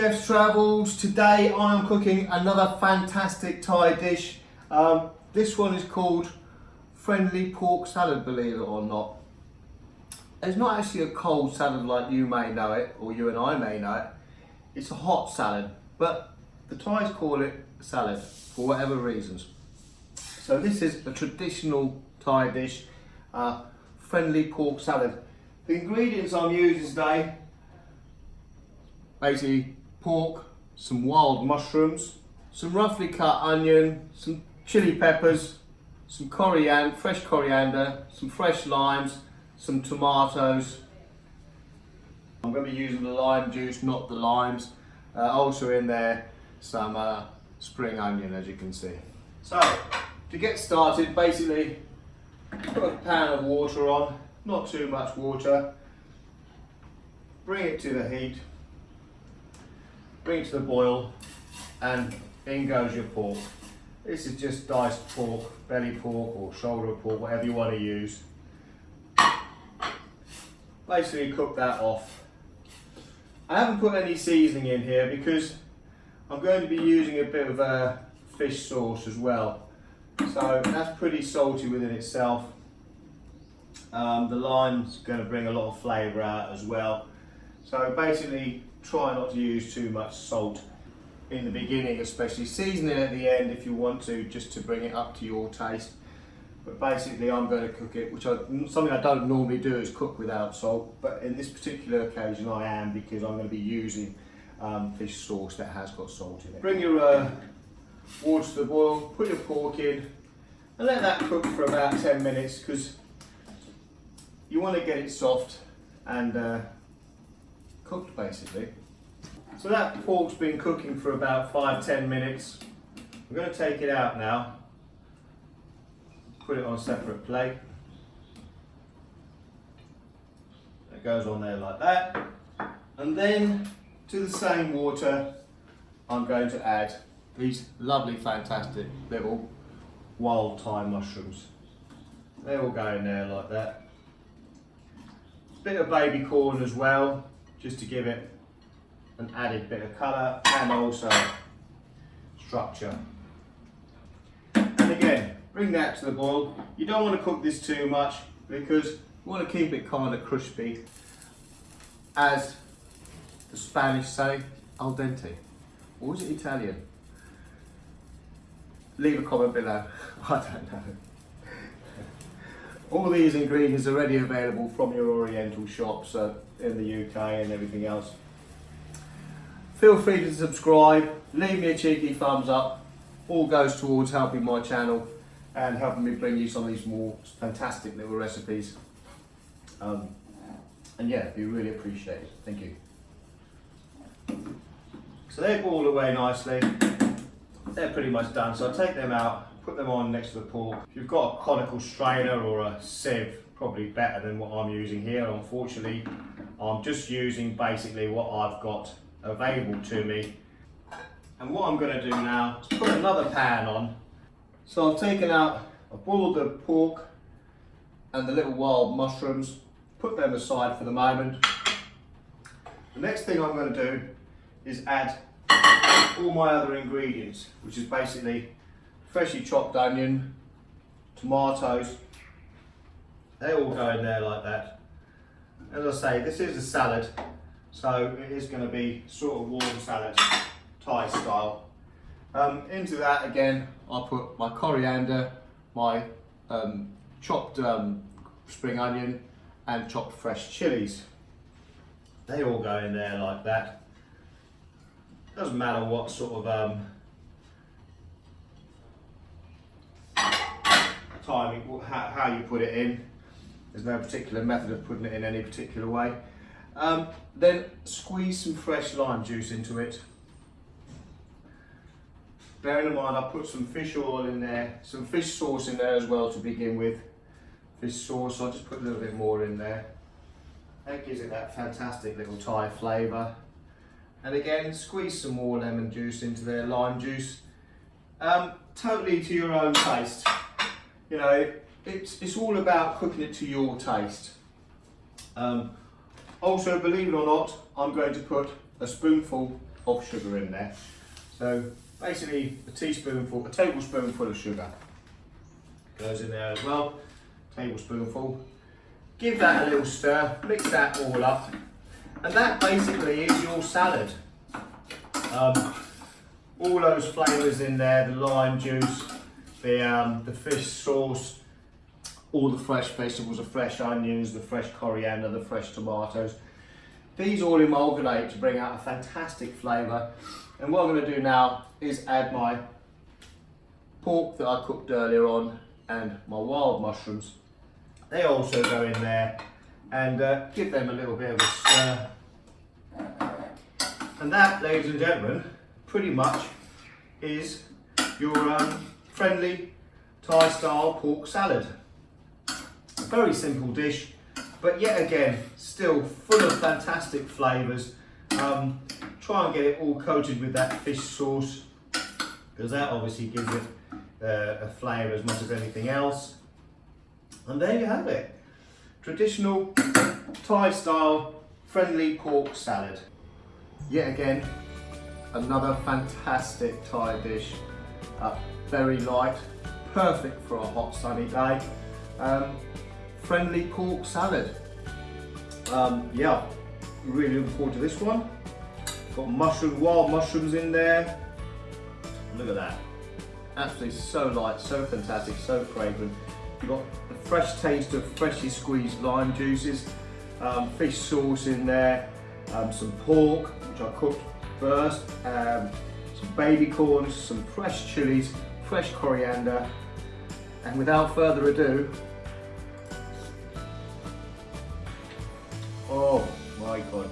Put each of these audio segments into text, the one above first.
Chef's Travels. Today I am cooking another fantastic Thai dish. Um, this one is called Friendly Pork Salad, believe it or not. It's not actually a cold salad like you may know it, or you and I may know it. It's a hot salad, but the Thais call it salad for whatever reasons. So this is a traditional Thai dish, uh, Friendly Pork Salad. The ingredients I'm using today basically pork, some wild mushrooms, some roughly cut onion, some chili peppers, some coriander, fresh coriander, some fresh limes, some tomatoes. I'm going to be using the lime juice, not the limes. Uh, also in there, some uh, spring onion, as you can see. So, to get started, basically, put a pan of water on, not too much water. Bring it to the heat bring to the boil and in goes your pork. This is just diced pork, belly pork or shoulder pork, whatever you want to use. Basically cook that off. I haven't put any seasoning in here because I'm going to be using a bit of a fish sauce as well. So that's pretty salty within itself. Um, the lime's going to bring a lot of flavour out as well. So basically try not to use too much salt in the beginning especially. Season it at the end if you want to, just to bring it up to your taste. But basically I'm going to cook it, which I, something I don't normally do is cook without salt. But in this particular occasion I am because I'm going to be using um, fish sauce that has got salt in it. Bring your uh, water to the boil, put your pork in and let that cook for about 10 minutes because you want to get it soft and uh, cooked basically. So that pork's been cooking for about five, ten minutes. I'm going to take it out now, put it on a separate plate. It goes on there like that. And then to the same water, I'm going to add these lovely, fantastic little wild Thai mushrooms. They all go in there like that. Bit of baby corn as well, just to give it an added bit of colour and also structure. And again, bring that to the boil. You don't want to cook this too much because you want to keep it kind of crispy as the Spanish say, al dente. Or is it Italian? Leave a comment below. I don't know. All these ingredients are already available from your Oriental shops uh, in the UK and everything else. Feel free to subscribe, leave me a cheeky thumbs up. All goes towards helping my channel and helping me bring you some of these more fantastic little recipes. Um, and yeah, we really appreciate it. Thank you. So they've boiled away nicely. They're pretty much done. So I'll take them out put them on next to the pork. If you've got a conical strainer or a sieve, probably better than what I'm using here. Unfortunately, I'm just using basically what I've got available to me. And what I'm going to do now is put another pan on. So I've taken out, I've boiled the pork and the little wild mushrooms, put them aside for the moment. The next thing I'm going to do is add all my other ingredients, which is basically freshly chopped onion, tomatoes, they all go in there like that. As I say, this is a salad, so it is going to be sort of warm salad, Thai style. Um, into that again, I put my coriander, my um, chopped um, spring onion and chopped fresh chilies. They all go in there like that. Doesn't matter what sort of timing, how, you put it in. There's no particular method of putting it in any particular way. Um, then squeeze some fresh lime juice into it. Bearing in mind I put some fish oil in there, some fish sauce in there as well to begin with. Fish sauce, I'll just put a little bit more in there. That gives it that fantastic little Thai flavour. And again, squeeze some more lemon juice into there, lime juice. Um, totally to your own taste you know, it's, it's all about cooking it to your taste. Um, Also, believe it or not, I'm going to put a spoonful of sugar in there. So basically a teaspoonful, a tablespoonful of sugar goes in there as well, tablespoonful. Give that a little stir, mix that all up, and that basically is your salad. Um, all those flavours in there, the lime juice, the, um, the fish sauce, all the fresh vegetables, the fresh onions, the fresh coriander, the fresh tomatoes. These all amalgamate to bring out a fantastic flavour. And what I'm going to do now is add my pork that I cooked earlier on and my wild mushrooms. They also go in there and uh, give them a little bit of a stir. And that, ladies and gentlemen, pretty much is your um, friendly Thai style pork salad. A very simple dish, but yet again, still full of fantastic flavours. Um, try and get it all coated with that fish sauce, because that obviously gives it uh, a flavour as much as anything else. And there you have it. Traditional Thai style friendly pork salad. Yet again, another fantastic Thai dish. Uh, very light, perfect for a hot sunny day. Um, friendly pork salad. Um, yeah, really looking forward to this one. Got mushroom, wild mushrooms in there. Look at that. Absolutely so light, so fantastic, so fragrant. You've got the fresh taste of freshly squeezed lime juices, um, fish sauce in there, um, some pork, which I cooked first, um, some baby corns, some fresh chilies, fresh coriander, and without further ado, oh my god.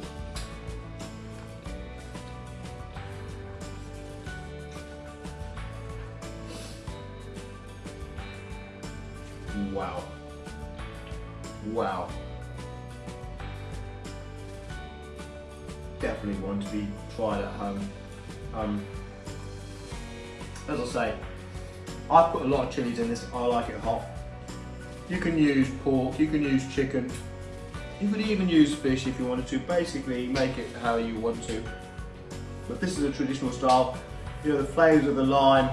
Wow. Wow. Definitely one to be tried at home. Um, as I say, I put a lot of chilies in this, I like it hot. You can use pork, you can use chicken, you could even use fish if you wanted to, basically make it how you want to. But this is a traditional style, you know, the flavours of the lime,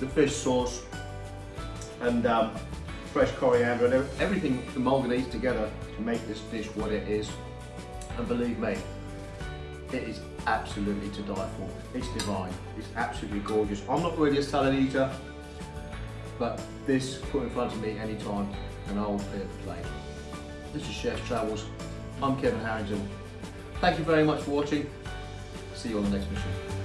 the fish sauce, and um, fresh coriander and everything amalgamates together to make this dish what it is. And believe me, it is absolutely to die for. It's divine. It's absolutely gorgeous. I'm not really a salad eater, but this put in front of me anytime and I'll pay it play. This is Chef's Travels. I'm Kevin Harrington. Thank you very much for watching. See you on the next mission.